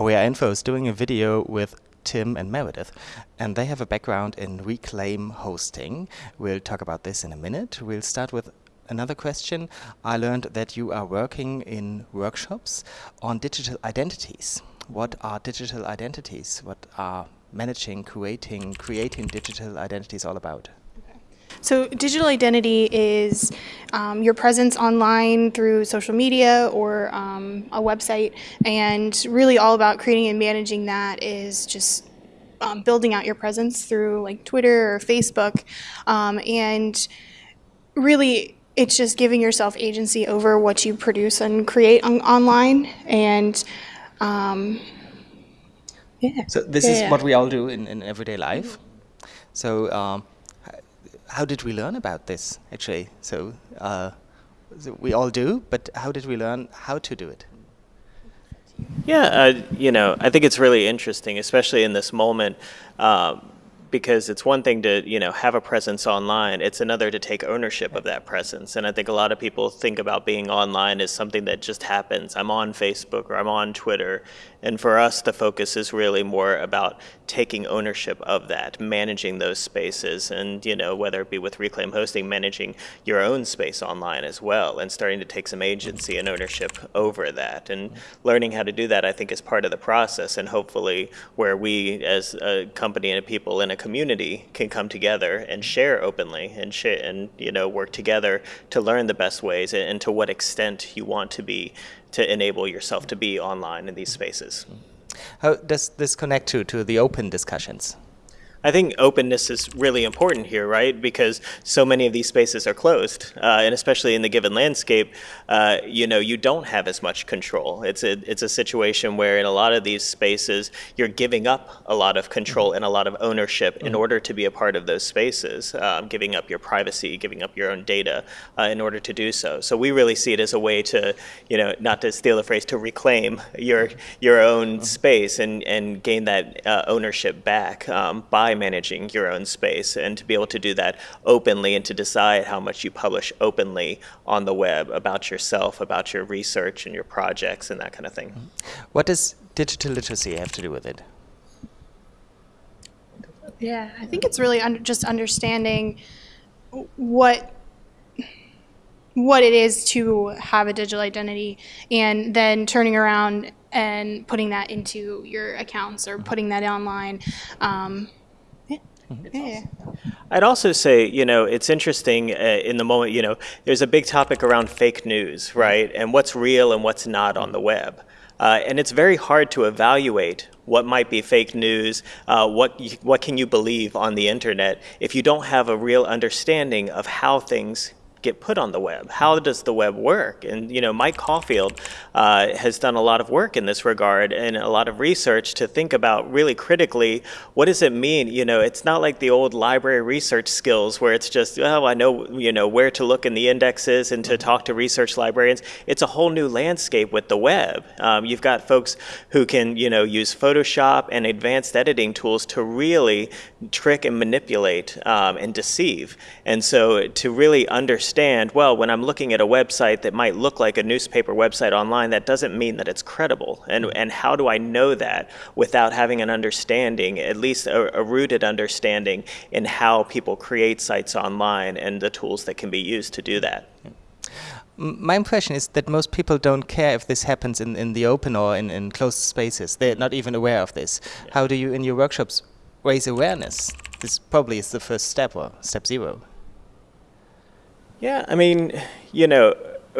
Oh, OER Info is doing a video with Tim and Meredith, and they have a background in reclaim hosting. We'll talk about this in a minute. We'll start with another question. I learned that you are working in workshops on digital identities. What are digital identities? What are managing, creating, creating digital identities all about? So digital identity is um, your presence online through social media or um, a website, and really all about creating and managing that is just um, building out your presence through like Twitter or Facebook, um, and really it's just giving yourself agency over what you produce and create on online, and um, yeah. So this yeah. is what we all do in, in everyday life. So um, how did we learn about this actually? So, uh, we all do, but how did we learn how to do it? Yeah, uh, you know, I think it's really interesting, especially in this moment. Um, because it's one thing to you know have a presence online it's another to take ownership of that presence. And i think a lot of people think about being online as something that just happens. I'm on facebook or i'm on twitter. And for us, the focus is really more about taking ownership of that, managing those spaces, and you know whether it be with Reclaim Hosting, managing your own space online as well, and starting to take some agency and ownership over that, and learning how to do that, I think, is part of the process, and hopefully where we as a company and people in a community can come together and share openly and share and you know work together to learn the best ways and to what extent you want to be to enable yourself to be online in these spaces. How does this connect to, to the open discussions? I think openness is really important here, right? Because so many of these spaces are closed, uh, and especially in the given landscape, uh, you know, you don't have as much control. It's a it's a situation where in a lot of these spaces, you're giving up a lot of control and a lot of ownership in mm-hmm. order to be a part of those spaces, um, giving up your privacy, giving up your own data uh, in order to do so. So we really see it as a way to, you know, not to steal the phrase, to reclaim your your own mm-hmm. space and and gain that uh, ownership back um, by by managing your own space and to be able to do that openly and to decide how much you publish openly on the web about yourself, about your research and your projects and that kind of thing. What does digital literacy have to do with it? Yeah, I think it's really under, just understanding what what it is to have a digital identity and then turning around and putting that into your accounts or putting that online. Um, yeah. I'd also say, you know, it's interesting uh, in the moment, you know, there's a big topic around fake news, right? And what's real and what's not on the web. Uh, and it's very hard to evaluate what might be fake news, uh, what, what can you believe on the internet if you don't have a real understanding of how things get put on the web? How does the web work? And you know, Mike Caulfield uh, has done a lot of work in this regard and a lot of research to think about really critically what does it mean? You know, it's not like the old library research skills where it's just oh I know you know where to look in the indexes and to mm-hmm. talk to research librarians. It's a whole new landscape with the web. Um, you've got folks who can you know use Photoshop and advanced editing tools to really trick and manipulate um, and deceive. And so to really understand understand, well, when I'm looking at a website that might look like a newspaper website online, that doesn't mean that it's credible. And, mm-hmm. and how do I know that without having an understanding, at least a, a rooted understanding in how people create sites online and the tools that can be used to do that? my impression is that most people don't care if this happens in, in the open or in, in closed spaces. They're not even aware of this. Yeah. How do you, in your workshops, raise awareness? This probably is the first step or step zero. Yeah, I mean, you know,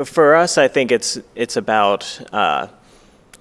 for us, I think it's it's about uh,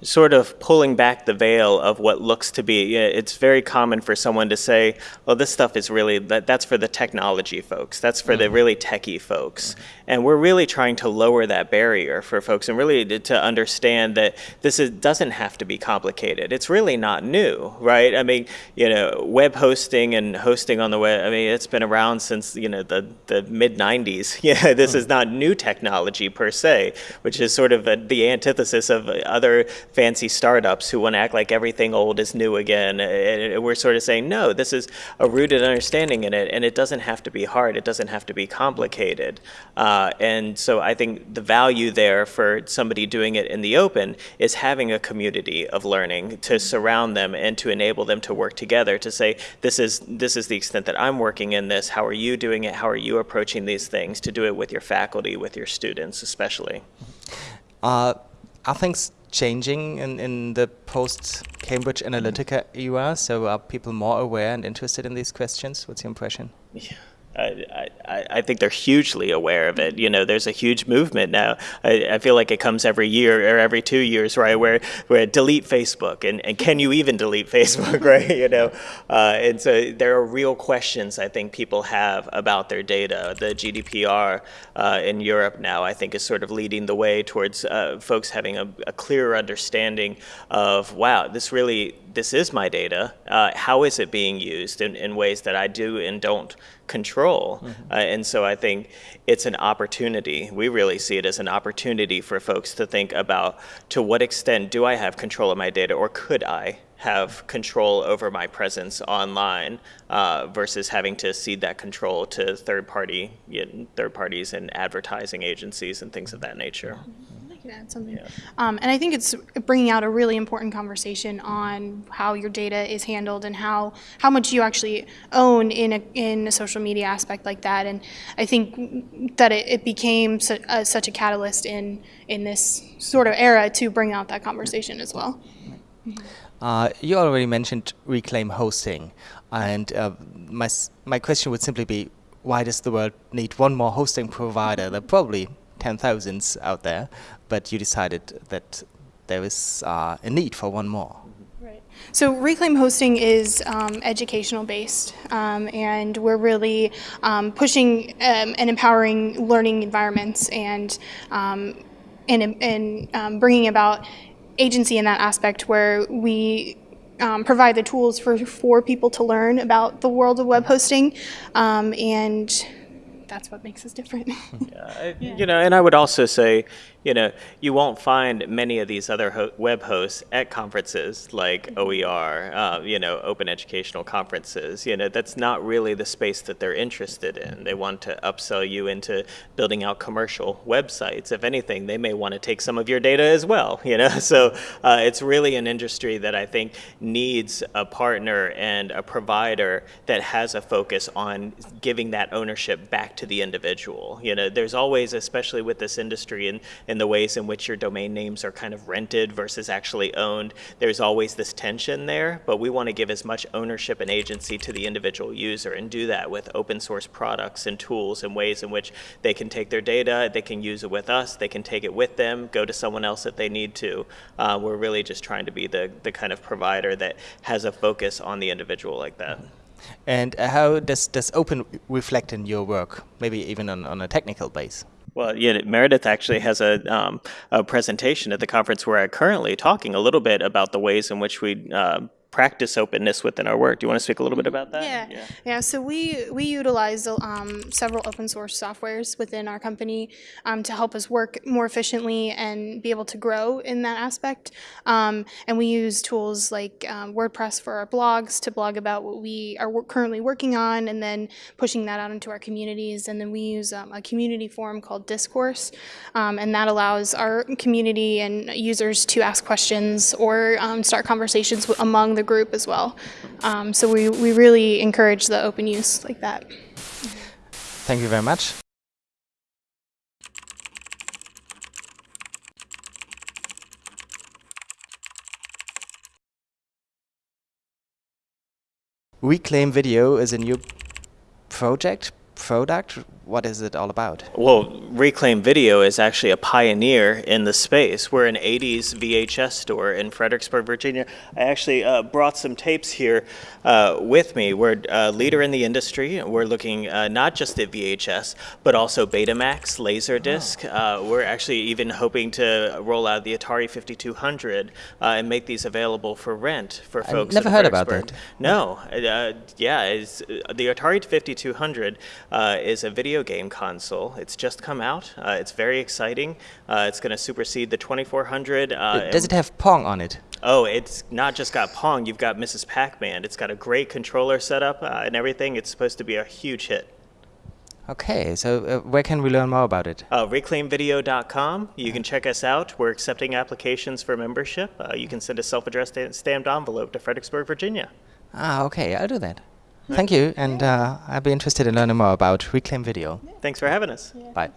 sort of pulling back the veil of what looks to be. It's very common for someone to say, "Well, this stuff is really that, that's for the technology folks. That's for mm. the mm-hmm. really techie folks." Mm. And we're really trying to lower that barrier for folks and really to, to understand that this is, doesn't have to be complicated. It's really not new, right? I mean, you know, web hosting and hosting on the web. I mean, it's been around since you know the the mid '90s. Yeah, this mm. is not new technology per se, which is sort of a, the antithesis of other fancy startups who want to act like everything old is new again. And we're sort of saying, no, this is a rooted understanding in it, and it doesn't have to be hard. It doesn't have to be complicated. Uh, and so I think the value there for somebody doing it in the open is having a community of learning to surround them and to enable them to work together to say, this is, this is the extent that I'm working in this. How are you doing it? How are you approaching these things? To do it with your faculty, with your students especially. Uh, are things changing in, in the post-Cambridge Analytica era? So are people more aware and interested in these questions? What's your impression? Yeah. I, I, think they're hugely aware of it. You know, there's a huge movement now. I, I, feel like it comes every year or every two years, right? Where where delete Facebook and, and can you even delete Facebook, right? You know, uh, and so there are real questions I think people have about their data. The GDPR uh, in Europe now, I think, is sort of leading the way towards uh, folks having a, a clearer understanding of wow, this really this is my data. Uh, how is it being used in, in ways that I do and don't control? Mm -hmm. uh, and so I think it's an opportunity. We really see it as an opportunity for folks to think about to what extent do I have control of my data or could I have control over my presence online uh, versus having to cede that control to third party you know, third parties and advertising agencies and things of that nature. Mm -hmm add something. Yeah. Um, and I think it's bringing out a really important conversation on how your data is handled and how, how much you actually own in a, in a social media aspect like that. And I think that it, it became su uh, such a catalyst in, in this sort of era to bring out that conversation as well. Uh, you already mentioned Reclaim hosting, and uh, my, my question would simply be, why does the world need one more hosting provider? There are probably ten thousands out there, but you decided that there is uh, a need for one more. Right. So Reclaim Hosting is um, educational based, um, and we're really um, pushing um, and empowering learning environments and um, and, and um, bringing about agency in that aspect where we provide the tools for, for people to learn about the world of web hosting and that's what makes us different. yeah, yeah. You know, and I would also say, you know, you won't find many of these other ho web hosts at conferences like mm-hmm. OER, uh, you know, open educational conferences. You know, that's not really the space that they're interested in. They want to upsell you into building out commercial websites. If anything, they may want to take some of your data as well, you know. So uh, it's really an industry that I think needs a partner and a provider that has a focus on giving that ownership back to the individual. You know, there's always, especially with this industry and, and the ways in which your domain names are kind of rented versus actually owned. There's always this tension there, but we want to give as much ownership and agency to the individual user and do that with open source products and tools and ways in which they can take their data, they can use it with us, they can take it with them, go to someone else if they need to. Uh, we're really just trying to be the, the kind of provider that has a focus on the individual like that. And how does, does open reflect in your work, maybe even on, on a technical base? Well, yeah, Meredith actually has a, um, a presentation at the conference where I'm currently talking a little bit about the ways in which we uh, practice openness within our work. Do you want to speak a little bit about that? Yeah, yeah. yeah so we we utilize um, several open source softwares within our company um, to help us work more efficiently and be able to grow in that aspect. Um, and we use tools like um, WordPress for our blogs to blog about what we are currently working on, and then pushing that out into our communities. And then we use um, a community forum called Discourse, um, and that allows our community and users to ask questions or start conversations among the group as well. Um, so we, we really encourage the open use like that. Thank you very much. Reclaim Video is a new project, product what is it all about? Well, Reclaim Video is actually a pioneer in the space. We're an 80s VHS store in Fredericksburg, Virginia. I actually uh, brought some tapes here uh, with me. We're a leader in the industry. We're looking uh, not just at VHS, but also Betamax, Laserdisc. Oh. Uh, we're actually even hoping to roll out the Atari 5200 uh, and make these available for rent for folks. I've never heard about that. No. Uh, yeah, the Atari 5200 is a video video game console. It's just come out. Uh, it's very exciting. Uh, it's going to supersede the 2400. Uh, Does it have Pong on it? Oh, it's not just got Pong. You've got Mrs. Pac-Man. It's got a great controller setup uh, and everything. It's supposed to be a huge hit. Okay, so uh, where can we learn more about it? Uh, reclaimvideo.com. You can check us out. We're accepting applications for membership. Uh, you can send a self-addressed stamped envelope to Fredericksburg, Virginia. Ah, okay, I'll do that. Thank you, and uh, I'll be interested in learning more about Reclaim Video. Thanks for having us. Bye.